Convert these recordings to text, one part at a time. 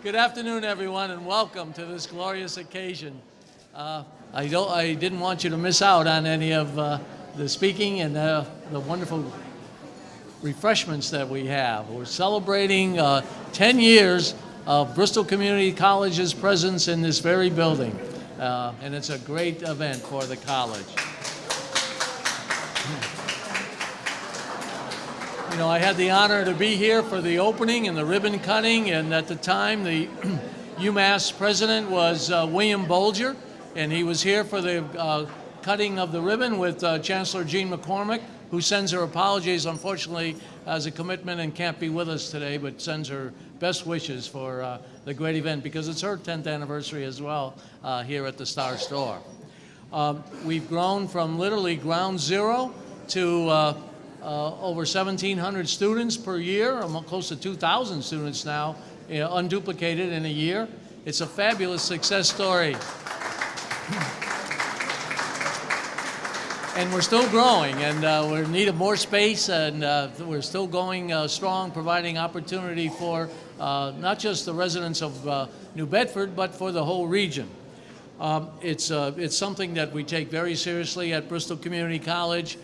Good afternoon, everyone, and welcome to this glorious occasion. Uh, I, don't, I didn't want you to miss out on any of uh, the speaking and uh, the wonderful refreshments that we have. We're celebrating uh, 10 years of Bristol Community College's presence in this very building, uh, and it's a great event for the college. You know, I had the honor to be here for the opening and the ribbon cutting, and at the time, the UMass president was uh, William Bulger, and he was here for the uh, cutting of the ribbon with uh, Chancellor Jean MacCormack, who sends her apologies, unfortunately, as a commitment and can't be with us today, but sends her best wishes for uh, the great event because it's her 10th anniversary as well uh, here at the Star Store. Um, we've grown from literally ground zero to uh, over 1,700 students per year, close to 2,000 students now, you know, unduplicated in a year. It's a fabulous success story. and we're still growing, and uh, we need of more space, and uh, we're still going uh, strong, providing opportunity for uh, not just the residents of uh, New Bedford, but for the whole region. Um, it's, it's something that we take very seriously at Bristol Community College.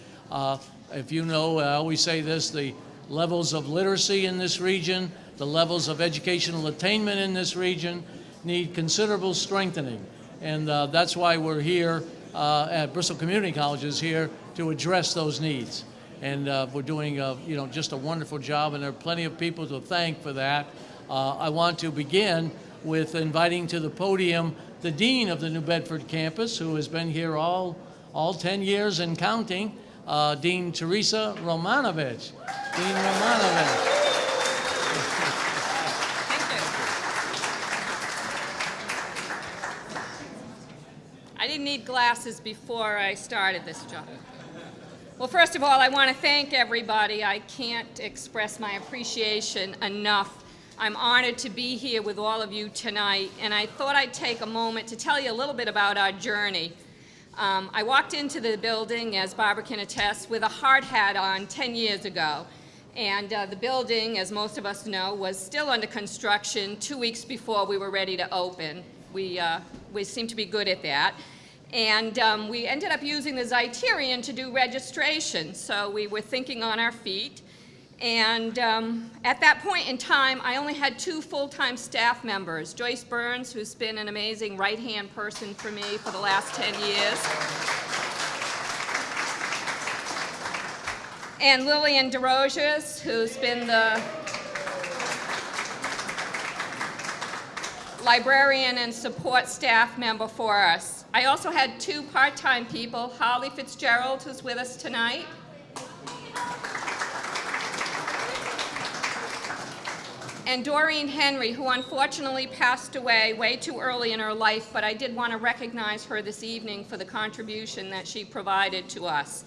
If you know, I always say this, the levels of literacy in this region, the levels of educational attainment in this region need considerable strengthening. And uh, that's why we're here uh, at Bristol Community Colleges here to address those needs. And uh, we're doing, uh, you know, just a wonderful job, and there are plenty of people to thank for that. Uh, I want to begin with inviting to the podium the Dean of the New Bedford campus, who has been here all, all 10 years and counting, uh, Dean Teresa Romanowicz. Dean Romanowicz. Thank you. I didn't need glasses before I started this job. Well, first of all, I want to thank everybody. I can't express my appreciation enough. I'm honored to be here with all of you tonight, and I thought I'd take a moment to tell you a little bit about our journey. Um, I walked into the building, as Barbara can attest, with a hard hat on 10 years ago. And uh, the building, as most of us know, was still under construction two weeks before we were ready to open. We, uh, we seem to be good at that. And um, we ended up using the Zeiterion to do registration. So we were thinking on our feet. And um, at that point in time, I only had two full-time staff members, Joyce Burns, who's been an amazing right-hand person for me for the last 10 years, and Lillian DeRosiers, who's been the librarian and support staff member for us. I also had two part-time people, Holly Fitzgerald, who's with us tonight, and Doreen Henry, who unfortunately passed away way too early in her life, but I did want to recognize her this evening for the contribution that she provided to us.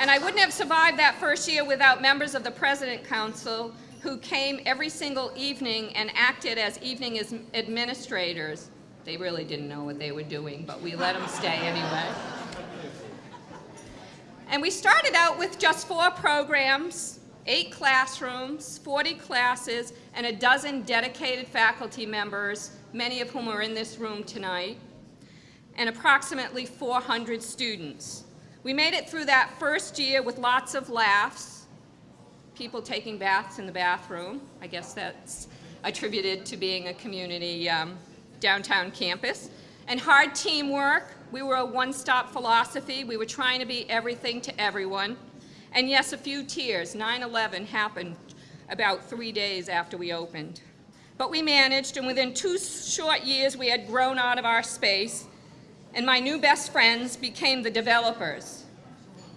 And I wouldn't have survived that first year without members of the President Council who came every single evening and acted as evening administrators. They really didn't know what they were doing, but we let them stay anyway. And we started out with just four programs, eight classrooms, 40 classes, and a dozen dedicated faculty members, many of whom are in this room tonight, and approximately 400 students. We made it through that first year with lots of laughs, people taking baths in the bathroom. I guess that's attributed to being a community um, downtown campus. And hard teamwork, we were a one-stop philosophy. We were trying to be everything to everyone. And yes, a few tears. 9-11 happened about three days after we opened. But we managed, and within two short years, we had grown out of our space, and my new best friends became the developers.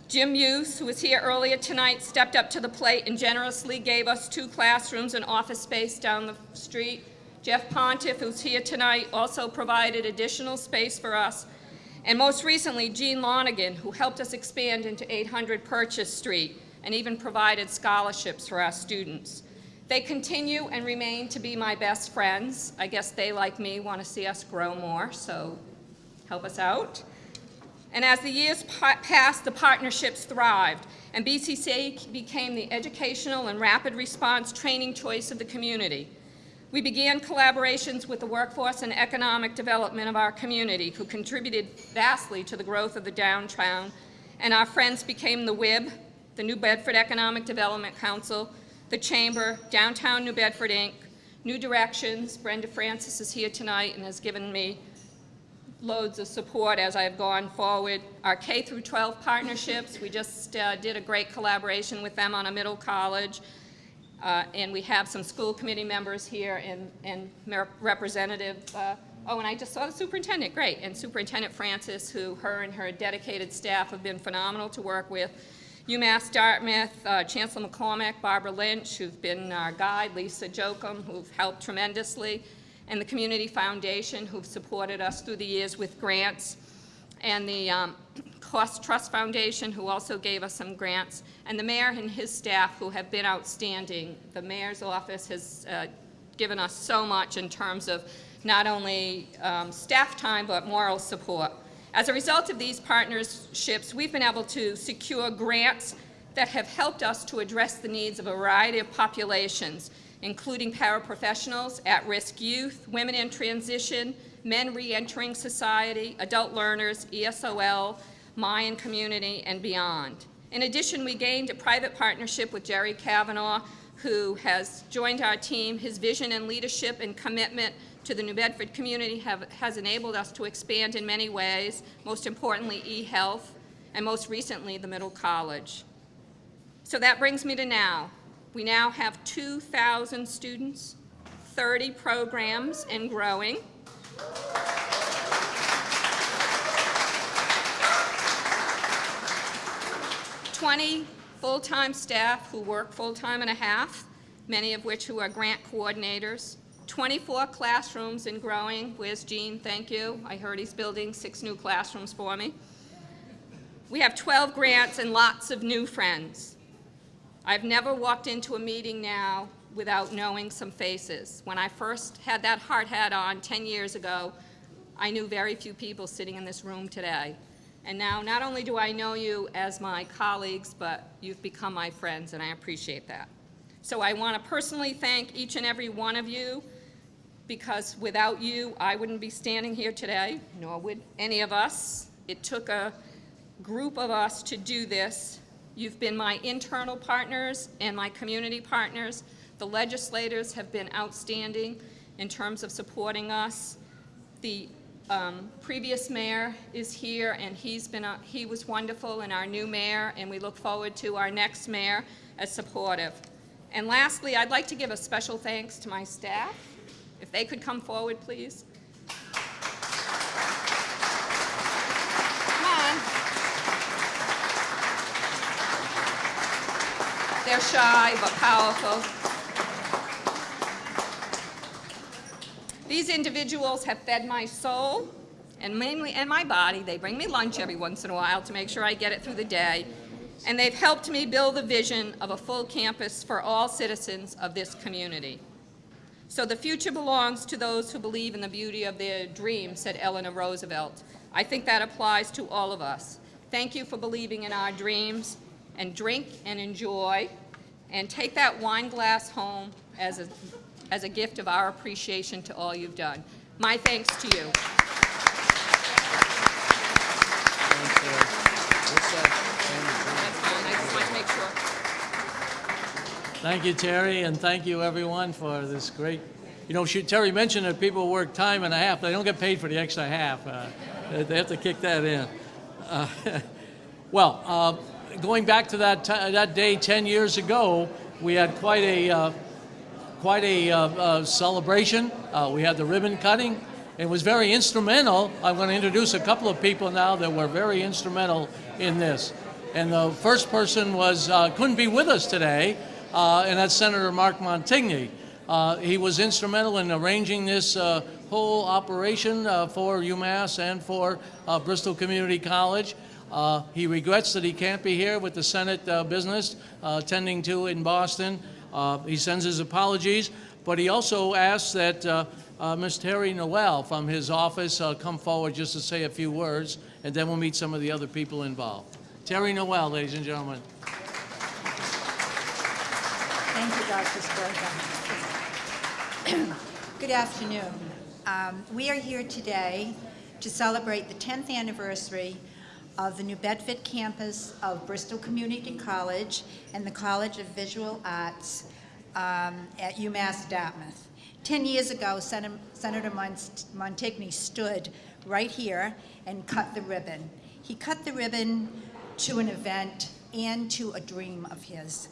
Jim Hughes, who was here earlier tonight, stepped up to the plate and generously gave us two classrooms and office space down the street. Jeff Pontiff, who's here tonight, also provided additional space for us and most recently, Gene Lonigan, who helped us expand into 800 Purchase Street and even provided scholarships for our students. They continue and remain to be my best friends. I guess they, like me, want to see us grow more, so help us out. And as the years pa- passed, the partnerships thrived, and BCCA became the educational and rapid response training choice of the community. We began collaborations with the workforce and economic development of our community, who contributed vastly to the growth of the downtown, and our friends became the WIB, the New Bedford Economic Development Council, the Chamber, Downtown New Bedford, Inc., New Directions. Brenda Francis is here tonight and has given me loads of support as I've gone forward. Our K through 12 partnerships, we just uh, did a great collaboration with them on a middle college. Uh, and we have some school committee members here and, and representative, uh, oh, and I just saw the superintendent, great. And Superintendent Francis, who her and her dedicated staff have been phenomenal to work with. UMass Dartmouth, uh, Chancellor MacCormack, Barbara Lynch, who've been our guide, Lisa Jokum, who've helped tremendously, and the Community Foundation, who've supported us through the years with grants, and the um, Cost Trust Foundation, who also gave us some grants, and the mayor and his staff, who have been outstanding. The mayor's office has uh, given us so much in terms of not only um, staff time, but moral support. As a result of these partnerships, we've been able to secure grants that have helped us to address the needs of a variety of populations, including paraprofessionals, at-risk youth, women in transition, men re-entering society, adult learners, ESOL, Mayan community, and beyond. In addition, we gained a private partnership with Jerry Kavanaugh, who has joined our team. His vision and leadership and commitment to the New Bedford community have, has enabled us to expand in many ways, most importantly, e-health, and most recently, the middle college. So that brings me to now. We now have 2,000 students, 30 programs, and growing. Twenty full-time staff who work full-time and a half, many of which who are grant coordinators. 24 classrooms and growing. Where's Gene? Thank you. I heard he's building six new classrooms for me. We have 12 grants and lots of new friends. I've never walked into a meeting now without knowing some faces. When I first had that hard hat on 10 years ago, I knew very few people sitting in this room today. And now, not only do I know you as my colleagues, but you've become my friends, and I appreciate that. So I want to personally thank each and every one of you, because without you, I wouldn't be standing here today, nor would any of us. It took a group of us to do this. You've been my internal partners and my community partners. The legislators have been outstanding in terms of supporting us. The um, previous mayor is here, and he's been a, he was wonderful, and our new mayor, and we look forward to our next mayor as supportive. And lastly, I'd like to give a special thanks to my staff. If they could come forward, please. Come on. They're shy but powerful. These individuals have fed my soul and mainly and my body. They bring me lunch every once in a while to make sure I get it through the day. And they've helped me build the vision of a full campus for all citizens of this community. So the future belongs to those who believe in the beauty of their dreams, said Eleanor Roosevelt. I think that applies to all of us. Thank you for believing in our dreams, and drink and enjoy, and take that wine glass home as a, as a gift of our appreciation to all you've done. My thanks to you. Thank you, Terry, and thank you, everyone, for this great, you know, she- Terry mentioned that people work time and a half. They don't get paid for the extra half. Uh, They have to kick that in. Uh, Well, uh, going back to that, that day 10 years ago, we had quite a, uh, quite a uh, uh, celebration. Uh, We had the ribbon cutting. It was very instrumental. I'm going to introduce a couple of people now that were very instrumental in this. And the first person was, uh, couldn't be with us today, uh, and that's Senator Mark Montigny. He was instrumental in arranging this whole operation for UMass and for Bristol Community College. He regrets that he can't be here with the Senate business attending to in Boston. Uh, He sends his apologies, but he also asks that uh, uh, Ms. Terry Noel from his office come forward just to say a few words, and then we'll meet some of the other people involved. Terry Noel, ladies and gentlemen. Thank you, Dr. Sbrega. Good afternoon. Um, We are here today to celebrate the 10th anniversary of the New Bedford campus of Bristol Community College and the College of Visual Arts um, at UMass Dartmouth. 10 years ago, Sen- Senator Mon- Montigny stood right here and cut the ribbon. He cut the ribbon to an event and to a dream of his.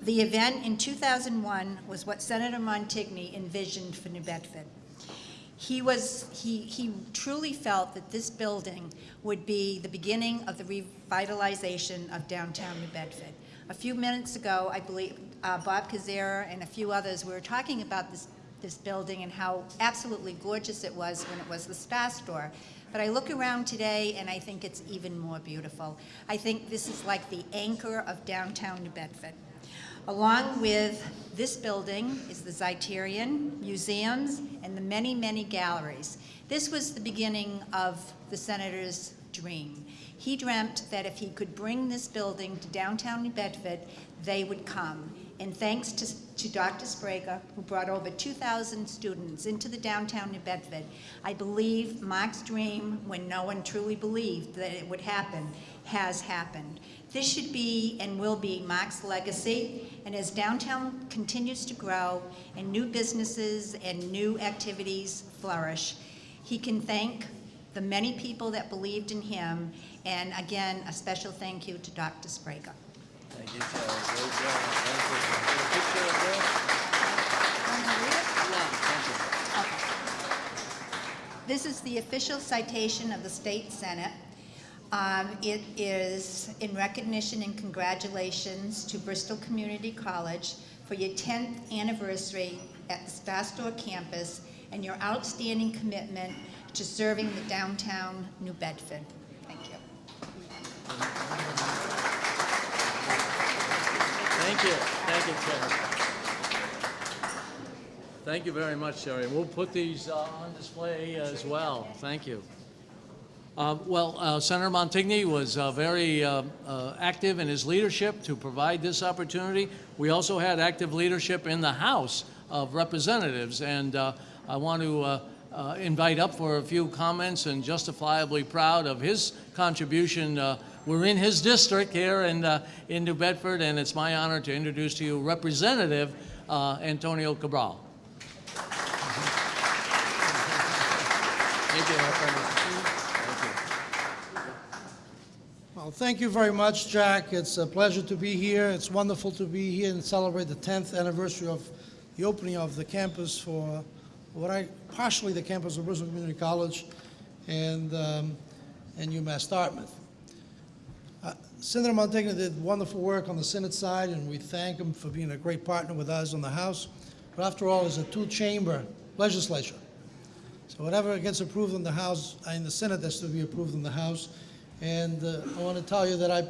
The event in 2001 was what Senator Montigny envisioned for New Bedford. He was, he, he truly felt that this building would be the beginning of the revitalization of downtown New Bedford. A few minutes ago, I believe, uh, Bob Koczera and a few others, were talking about this, this building and how absolutely gorgeous it was when it was the Star Store. But I look around today and I think it's even more beautiful. I think this is like the anchor of downtown New Bedford. Along with this building is the Zeiterion, museums, and the many, many galleries. This was the beginning of the senator's dream. He dreamt that if he could bring this building to downtown New Bedford, they would come. And thanks to, to Dr. Sbrega, who brought over 2,000 students into the downtown New Bedford, I believe Mark's dream, when no one truly believed that it would happen, has happened. This should be and will be Mark's legacy, and as downtown continues to grow and new businesses and new activities flourish, he can thank the many people that believed in him, and again, a special thank you to Dr. Sbrega. Thank you, Terry. Great job. Thank you. Picture of this? This is the official citation of the State Senate. Um, It is in recognition and congratulations to Bristol Community College for your 10th anniversary at the Star campus and your outstanding commitment to serving the downtown New Bedford. Thank you. Thank you. Thank you, Terry. Thank you very much, Terry. We'll put these uh, on display as well. Thank you. Uh, Well, uh, Senator Montigny was uh, very uh, uh, active in his leadership to provide this opportunity. We also had active leadership in the House of Representatives, and I want to invite up for a few comments and justifiably proud of his contribution. We're in his district here in, uh, in New Bedford, and it's my honor to introduce to you Representative uh, Antonio Cabral. Thank you, Thank you. Well, thank you very much, Jack. It's a pleasure to be here. It's wonderful to be here and celebrate the 10th anniversary of the opening of the campus for what I, partially the campus of Bristol Community College and, um, and UMass Dartmouth. Senator Montigny did wonderful work on the Senate side, and we thank him for being a great partner with us on the House. But after all, it's a two-chamber legislature. So whatever gets approved in the House, uh, in the Senate, has to be approved in the House. And uh, I want to tell you that I,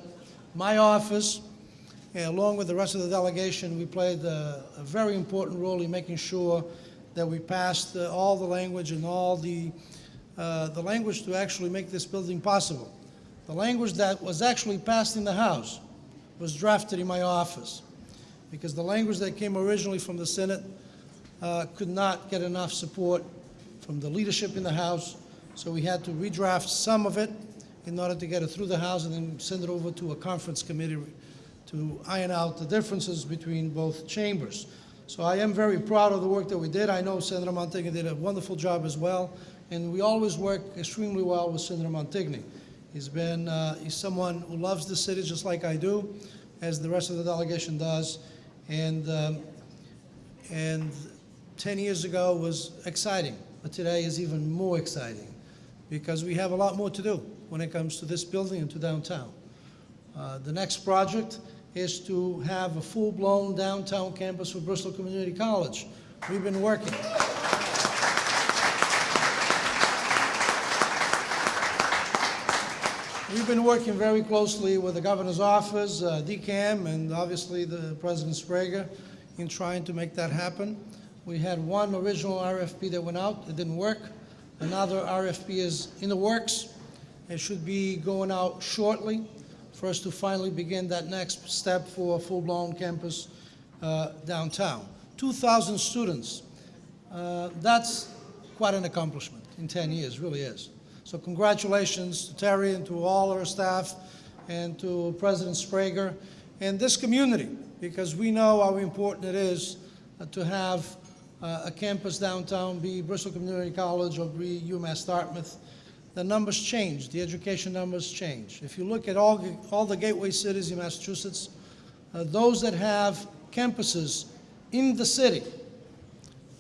my office, uh, along with the rest of the delegation, we played uh, a very important role in making sure that we passed uh, all the language and all the, uh, the language to actually make this building possible. The language that was actually passed in the House was drafted in my office because the language that came originally from the Senate uh, could not get enough support from the leadership in the House, so we had to redraft some of it in order to get it through the House and then send it over to a conference committee to iron out the differences between both chambers. So I am very proud of the work that we did. I know Senator Montigny did a wonderful job as well, and we always work extremely well with Senator Montigny. He's been, uh, he's someone who loves the city just like I do, as the rest of the delegation does, and, um, and 10 years ago was exciting, but today is even more exciting because we have a lot more to do when it comes to this building and to downtown. Uh, The next project is to have a full-blown downtown campus for Bristol Community College. We've been working. We've been working very closely with the governor's office, uh, DCAM, and obviously the President Sbrega in trying to make that happen. We had one original RFP that went out, it didn't work. Another RFP is in the works. It should be going out shortly for us to finally begin that next step for a full-blown campus uh, downtown. 2,000 students, uh, that's quite an accomplishment in 10 years, really is. So congratulations to Terry and to all our staff and to President Sbrega and this community, because we know how important it is uh, to have uh, a campus downtown, be Bristol Community College or be UMass Dartmouth. The numbers change, the education numbers change. If you look at all, all the gateway cities in Massachusetts, uh, those that have campuses in the city,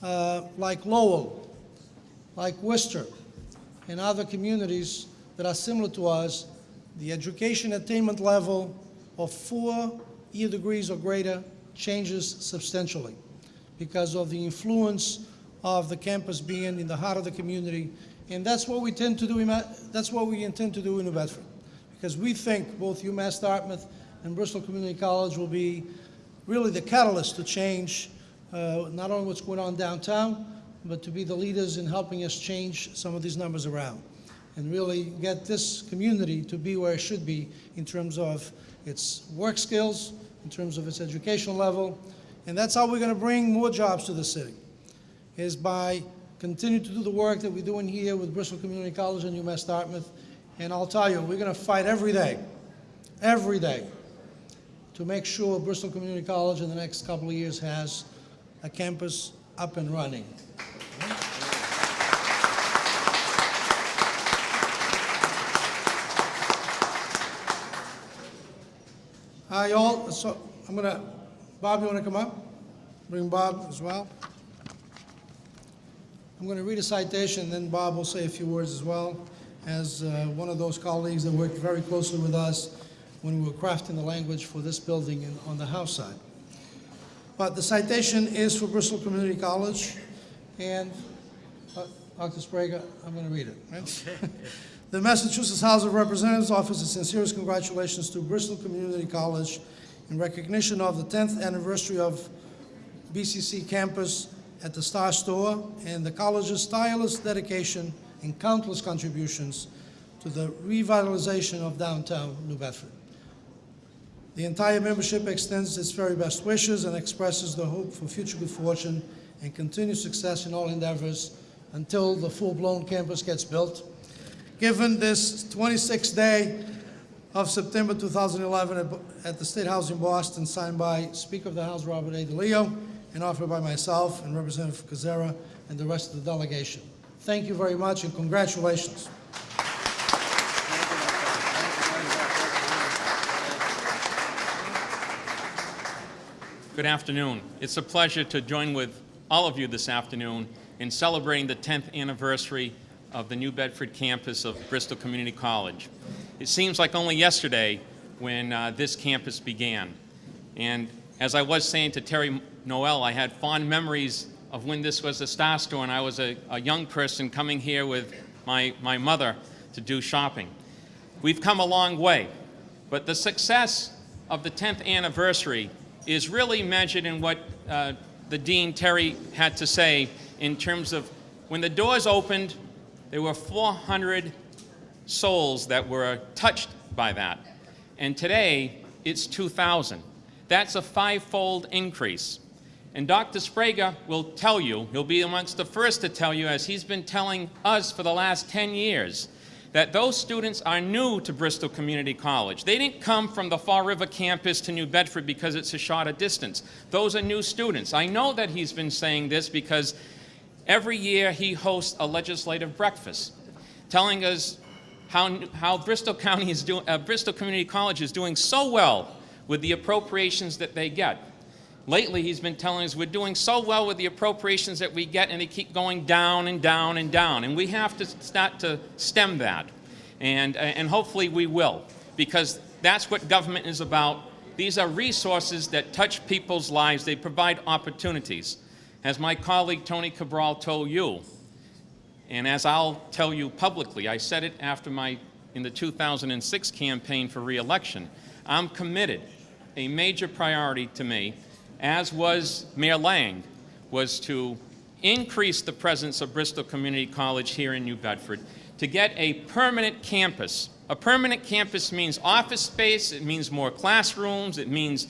uh, like Lowell, like Worcester, and other communities that are similar to us, the education attainment level of four year degrees or greater changes substantially because of the influence of the campus being in the heart of the community. And that's what we tend to do, in that's what we intend to do in New Bedford. Because we think both UMass Dartmouth and Bristol Community College will be really the catalyst to change uh, not only what's going on downtown, but to be the leaders in helping us change some of these numbers around and really get this community to be where it should be in terms of its work skills, in terms of its educational level. And that's how we're going to bring more jobs to the city, is by continuing to do the work that we're doing here with Bristol Community College and UMass Dartmouth. And I'll tell you, we're going to fight every day, every day, to make sure Bristol Community College in the next couple of years has a campus up and running. Hi, all. So I'm gonna, Bob, you wanna come up? Bring Bob as well. I'm gonna read a citation, and then Bob will say a few words as well, as uh, one of those colleagues that worked very closely with us when we were crafting the language for this building in- on the House side. But the citation is for Bristol Community College, and uh, Dr. Sbrega, I'm going to read it. right? The Massachusetts House of Representatives offers its sincerest congratulations to Bristol Community College in recognition of the 10th anniversary of BCC campus at the Star Store and the college's tireless dedication and countless contributions to the revitalization of downtown New Bedford. The entire membership extends its very best wishes and expresses the hope for future good fortune and continued success in all endeavors until the full-blown campus gets built. Given this 26th day of September 2011 at- the State House in Boston, signed by Speaker of the House Robert A. DeLeo and offered by myself and Representative Koczera and the rest of the delegation. Thank you very much and congratulations. Good afternoon. It's a pleasure to join with all of you this afternoon in celebrating the 10th anniversary of the New Bedford campus of Bristol Community College. It seems like only yesterday when uh, this campus began. And as I was saying to Terry Noel, I had fond memories of when this was a Star Store and I was a, a young person coming here with my, my mother to do shopping. We've come a long way, but the success of the 10th anniversary is really measured in what uh, the Dean Terry had to say in terms of when the doors opened, there were 400 souls that were touched by that. And today, it's 2,000. That's a five-fold increase. And Dr. Sbrega will tell you, he'll be amongst the first to tell you, as he's been telling us for the last 10 years, that those students are new to Bristol Community College. They didn't come from the Fall River campus to New Bedford because it's a shorter distance. Those are new students. I know that he's been saying this because every year he hosts a legislative breakfast telling us how, how Bristol County is uh, Bristol Community College is doing so well with the appropriations that they get. Lately, he's been telling us we're doing so well with the appropriations that we get, and they keep going down and down and down. And we have to start to stem that. And, uh, and hopefully we will, because that's what government is about. These are resources that touch people's lives. They provide opportunities. As my colleague Tony Cabral told you, and as I'll tell you publicly, I said it after my, in the 2006 campaign for reelection, I'm committed, a major priority to me, as was Mayor Lang, was to increase the presence of Bristol Community College here in New Bedford, to get a permanent campus. A permanent campus means office space, it means more classrooms, it means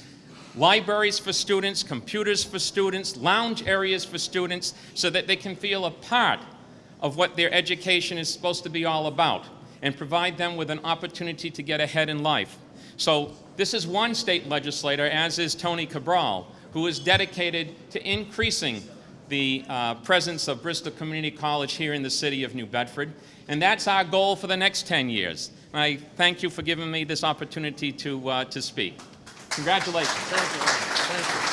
libraries for students, computers for students, lounge areas for students, so that they can feel a part of what their education is supposed to be all about and provide them with an opportunity to get ahead in life. So this is one state legislator, as is Tony Cabral, who is dedicated to increasing the uh, presence of Bristol Community College here in the city of New Bedford. And that's our goal for the next 10 years. I thank you for giving me this opportunity to, uh, to speak. Congratulations. Thank you. Thank you.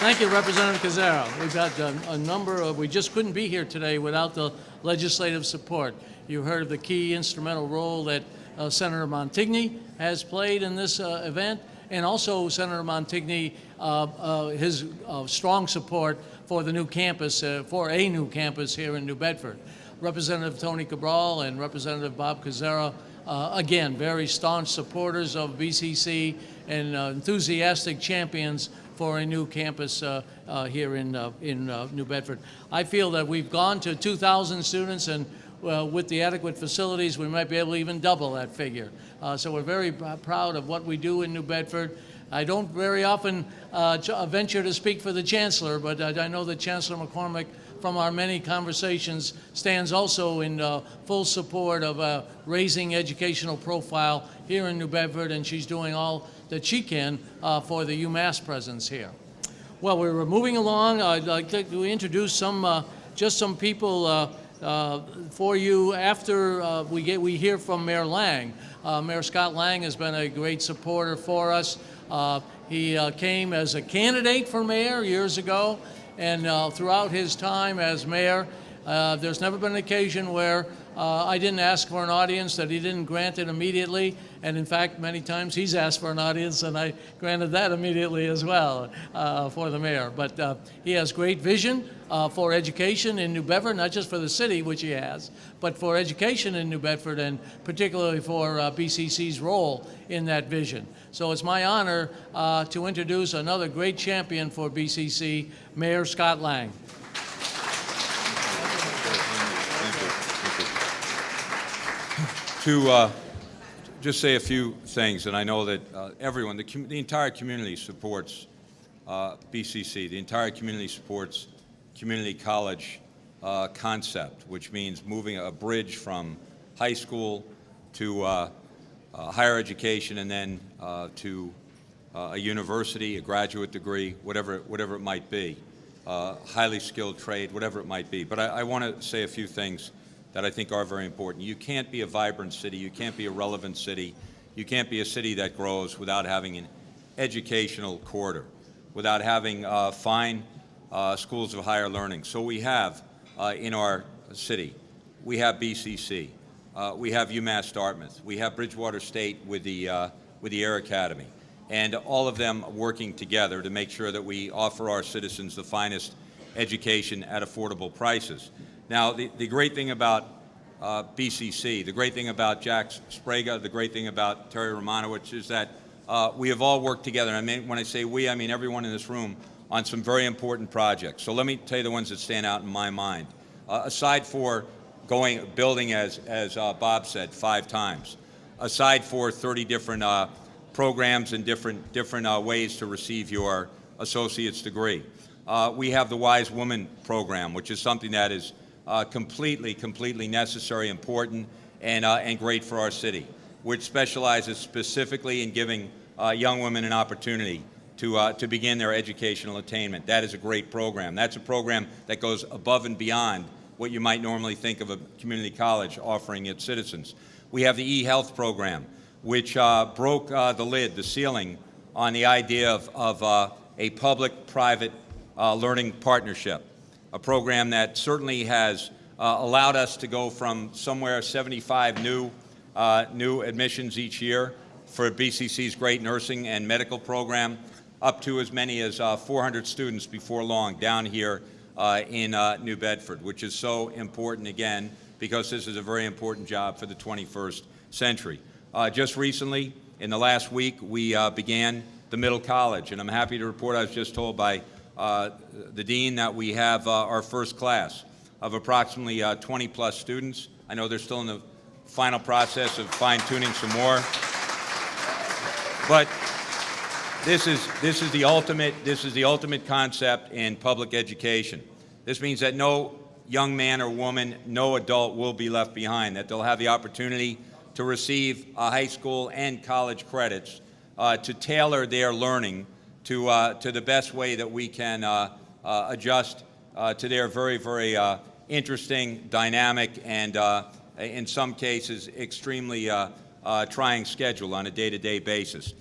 Thank you, Representative Koczera. We've got uh, a number of, we just couldn't be here today without the legislative support. You heard of the key instrumental role that uh, Senator Montigny has played in this uh, event, and also Senator Montigny, uh, uh, his uh, strong support for the new campus, uh, for a new campus here in New Bedford. Representative Tony Cabral and Representative Bob Koczera, uh, again, very staunch supporters of BCC and uh, enthusiastic champions for a new campus uh, uh, here in, uh, in uh, New Bedford. I feel that we've gone to 2,000 students and with the adequate facilities, we might be able to even double that figure. So we're very proud of what we do in New Bedford. I don't very often venture to speak for the chancellor, but I know that Chancellor MacCormack, from our many conversations, stands also in uh, full support of uh, raising educational profile here in New Bedford, and she's doing all that she can uh, for the UMass presence here. Well, we're moving along. I'd like to introduce some, uh, just some people uh, uh, for you after we get we hear from Mayor Lang. Mayor Scott Lang has been a great supporter for us. He came as a candidate for mayor years ago, and uh, throughout his time as mayor, uh, there's never been an occasion where uh, I didn't ask for an audience that he didn't grant it immediately. And in fact, many times he's asked for an audience, and I granted that immediately as well uh, for the mayor. But uh, he has great vision uh, for education in New Bedford, not just for the city, which he has, but for education in New Bedford, and particularly for uh, BCC's role in that vision. So it's my honor uh, to introduce another great champion for BCC, Mayor Scott Lang. To uh, just say a few things, and I know that uh, everyone, the, the entire community supports uh, BCC. The entire community supports community college uh, concept, which means moving a bridge from high school to uh, uh, higher education and then to a university, a graduate degree, whatever, whatever it might be, highly skilled trade, whatever it might be. But I, I want to say a few things that I think are very important. You can't be a vibrant city, you can't be a relevant city, you can't be a city that grows without having an educational corridor, without having uh, fine uh, schools of higher learning. So we have uh, in our city, we have BCC, uh, we have UMass Dartmouth, we have Bridgewater State with the, uh, with the Air Academy, and all of them working together to make sure that we offer our citizens the finest education at affordable prices. Now, the, the great thing about uh, BCC, the great thing about Jack Sbrega, the great thing about Terry Romanowicz is that uh, we have all worked together. I mean, when I say we, I mean everyone in this room on some very important projects. So let me tell you the ones that stand out in my mind. Uh, aside for going, building, as, as uh, Bob said, five times, aside for 30 different uh, programs and different, different uh, ways to receive your associate's degree. We have the Wise Woman program, which is something that is uh, completely, completely necessary, important, and, uh, and great for our city, which specializes specifically in giving uh, young women an opportunity to, uh, to begin their educational attainment. That is a great program. That's a program that goes above and beyond what you might normally think of a community college offering its citizens. We have the e-health program, which uh, broke uh, the lid, the ceiling, on the idea of, of a public-private learning partnership, a program that certainly has uh, allowed us to go from somewhere 75 new, uh, new admissions each year for BCC's great nursing and medical program, up to as many as uh, 400 students before long down here uh, in uh, New Bedford, which is so important again because this is a very important job for the 21st century. Just recently, in the last week, we began the middle college, and I'm happy to report I was just told by the dean that we have uh, our first class of approximately 20-plus students. I know they're still in the final process of fine-tuning some more. But this is, this is the ultimate, this is the ultimate concept in public education. This means that no young man or woman, no adult will be left behind, that they'll have the opportunity to receive uh, high school and college credits uh, to tailor their learning to, uh, to the best way that we can uh, uh, adjust uh, to their very, very uh, interesting, dynamic, and in some cases extremely trying schedule on a day-to-day basis.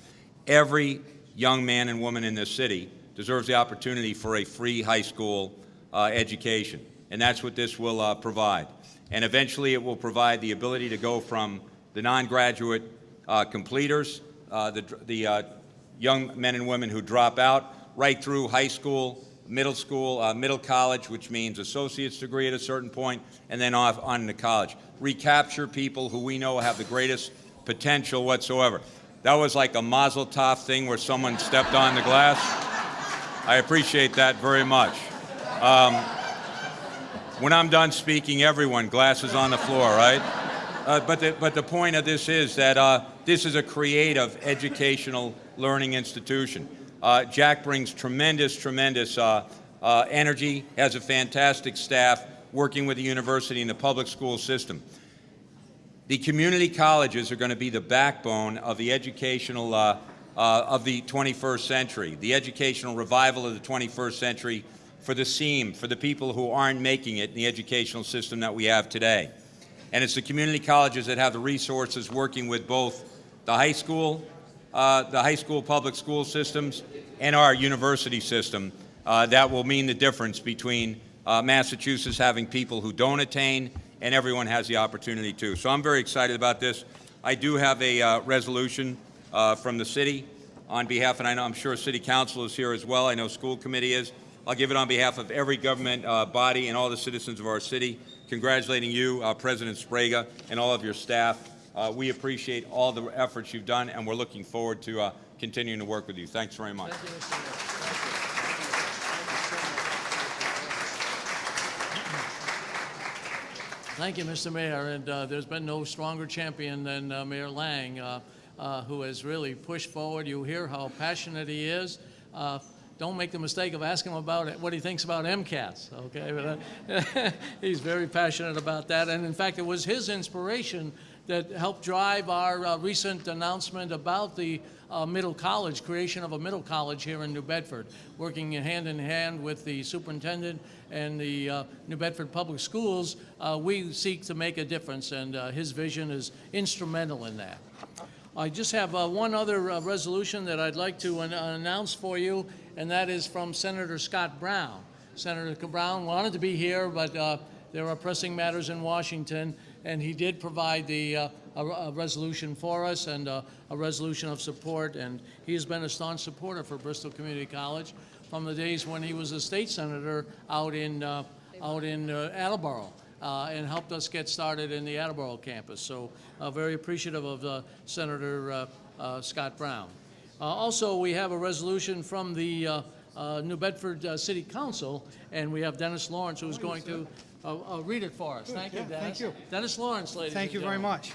Every young man and woman in this city deserves the opportunity for a free high school education, and that's what this will provide. And eventually it will provide the ability to go from the non-graduate completers, the, the young men and women who drop out, right through high school, middle school, uh, middle college, which means associate's degree at a certain point, and then off on to college. Recapture people who we know have the greatest potential whatsoever. That was like a mazel tov thing where someone stepped on the glass. I appreciate that very much. Um, when I'm done speaking, everyone, glasses on the floor, right? Uh, but, the, but the point of this is that uh, this is a creative educational learning institution. Uh, Jack brings tremendous, tremendous uh, uh, energy, has a fantastic staff working with the university and the public school system. The community colleges are going to be the backbone of the educational uh, uh, of the 21st century, the educational revival of the 21st century for the SEAM, for the people who aren't making it in the educational system that we have today. And it's the community colleges that have the resources working with both the high school, uh, the high school public school systems, and our university system uh, that will mean the difference between uh, Massachusetts having people who don't attain and everyone has the opportunity to. So I'm very excited about this. I do have a uh, resolution uh, from the city on behalf, and I know I'm sure City Council is here as well. I know School Committee is. I'll give it on behalf of every government uh, body and all the citizens of our city, congratulating you, President Sbrega, and all of your staff. Uh, we appreciate all the efforts you've done, and we're looking forward to uh, continuing to work with you. Thanks very much. Thank you, Mr. Mayor. Thank you, Mr. Mayor, and uh, there's been no stronger champion than uh, Mayor Lang, uh, uh, who has really pushed forward. You hear how passionate he is. Uh, Don't make the mistake of asking him about it, what he thinks about MCAS, okay? But, He's very passionate about that, and in fact, it was his inspiration that helped drive our uh, recent announcement about the uh, middle college, creation of a middle college here in New Bedford, working hand in hand with the superintendent and the uh, New Bedford Public Schools. uh, We seek to make a difference, and uh, his vision is instrumental in that. I just have uh, one other resolution that I'd like to an- announce for you, and that is from Senator Scott Brown. Senator Brown wanted to be here, but there are pressing matters in Washington, and he did provide the, uh, a a resolution for us and uh, a resolution of support, and he has been a staunch supporter for Bristol Community College from the days when he was a state senator out in, uh, out in uh, Attleboro uh, and helped us get started in the Attleboro campus. So uh, very appreciative of uh, Senator uh, uh, Scott Brown. Uh, Also, we have a resolution from the uh, uh, New Bedford uh, City Council, and we have Dennis Lawrence who's going to uh, uh, read it for us. Thank you, yeah, Dennis. thank you. Dennis Lawrence, ladies and Thank you very gentlemen. much.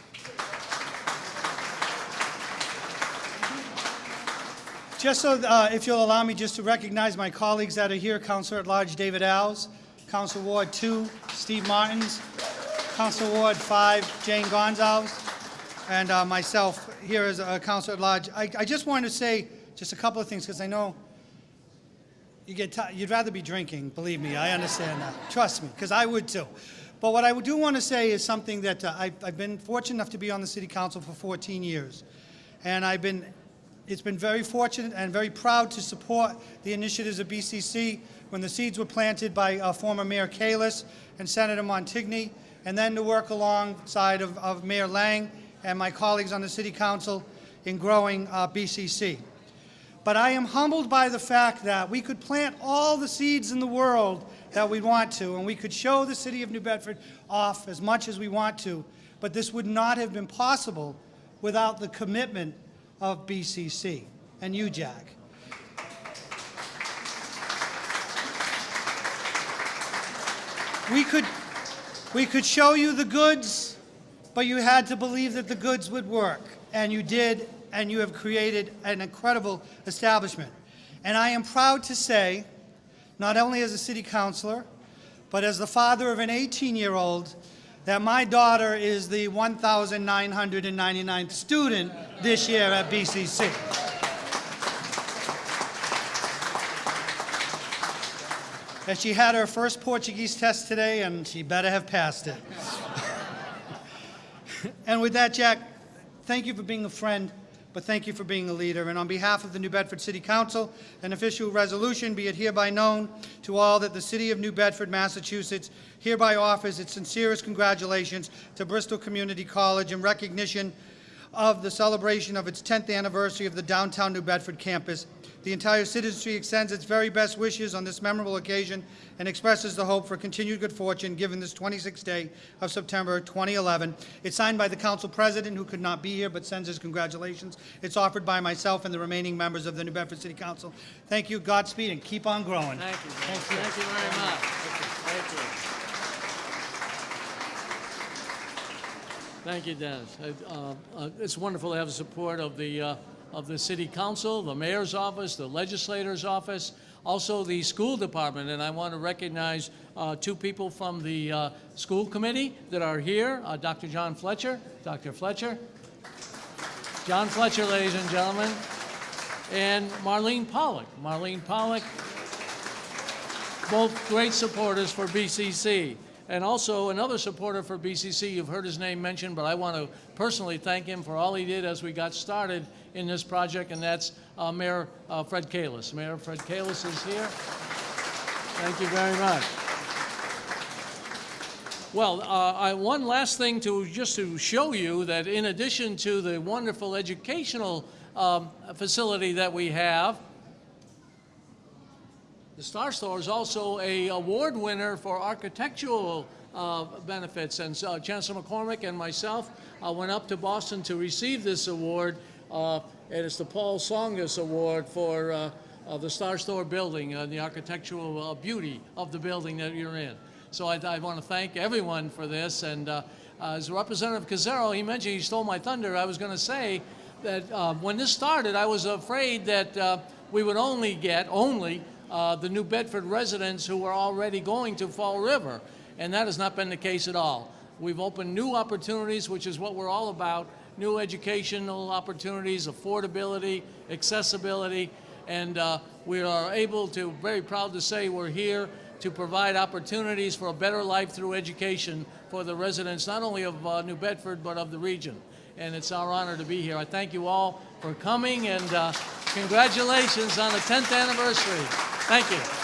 Just so, uh, if you'll allow me just to recognize my colleagues that are here, Counselor at Large David Alves, Council Ward 2, Steve Martins, Council Ward 5, Jane Gonzalez, and uh, myself here as a Counselor at Large. I I just wanted to say just a couple of things, because I know you get, you'd rather be drinking, believe me, I understand that. Trust me, because I would too. But what I do want to say is something that uh, I've, I've been fortunate enough to be on the city council for 14 years. And I've been, it's been very fortunate and very proud to support the initiatives of BCC when the seeds were planted by uh, former Mayor Kalisz and Senator Montigny, and then to work alongside of, of Mayor Lang and my colleagues on the city council in growing uh, BCC but I am humbled by the fact that we could plant all the seeds in the world that we want to, and we could show the city of New Bedford off as much as we want to, but this would not have been possible without the commitment of BCC and you, Jack. We could, we could show you the goods, but you had to believe that the goods would work, and you did, and you have created an incredible establishment. And I am proud to say, not only as a city councilor, but as the father of an 18-year-old, that my daughter is the 1,999th student this year at BCC. And she had her first Portuguese test today, and she better have passed it. and with that, Jack, thank you for being a friend, but thank you for being a leader. And on behalf of the New Bedford City Council, an official resolution be it hereby known to all that the City of New Bedford, Massachusetts hereby offers its sincerest congratulations to Bristol Community College in recognition of the celebration of its 10th anniversary of the downtown New Bedford campus. The entire citizenry extends its very best wishes on this memorable occasion and expresses the hope for continued good fortune given this 26th day of September 2011. It's signed by the council president, who could not be here but sends his congratulations. It's offered by myself and the remaining members of the New Bedford City Council. Thank you, Godspeed, and keep on growing. Thank you. Thank you very much. Thank you. Thank you, Dennis. Uh, uh, It's wonderful to have the support of the, uh, of the city council, the mayor's office, the legislator's office, also the school department, and I want to recognize uh, two people from the uh, school committee that are here, uh, Dr. John Fletcher. Dr. Fletcher. John Fletcher, ladies and gentlemen, and Marlene Pollock. Marlene Pollock, both great supporters for BCC. And also another supporter for BCC, you've heard his name mentioned, but I want to personally thank him for all he did as we got started in this project, and that's uh, Mayor uh, Fred Kalisz. Mayor Fred Kalisz is here. Thank you very much. Well, uh, I, one last thing to just to show you that in addition to the wonderful educational um, facility that we have, the Star Store is also a award winner for architectural uh, benefits, and so Chancellor MacCormack and myself uh, went up to Boston to receive this award. Uh, and it's the Paul Tsongas Award for uh, uh, the Star Store building and the architectural uh, beauty of the building that you're in. So I, I want to thank everyone for this. And uh, as Representative Koczera, he mentioned he stole my thunder. I was going to say that uh, when this started, I was afraid that uh, we would only get only uh, the New Bedford residents who were already going to Fall River, and that has not been the case at all. We've opened new opportunities, which is what we're all about, new educational opportunities, affordability, accessibility, and uh, we are able to, very proud to say we're here to provide opportunities for a better life through education for the residents, not only of uh, New Bedford, but of the region. And it's our honor to be here. I thank you all for coming, and uh, congratulations on the 10th anniversary. Thank you.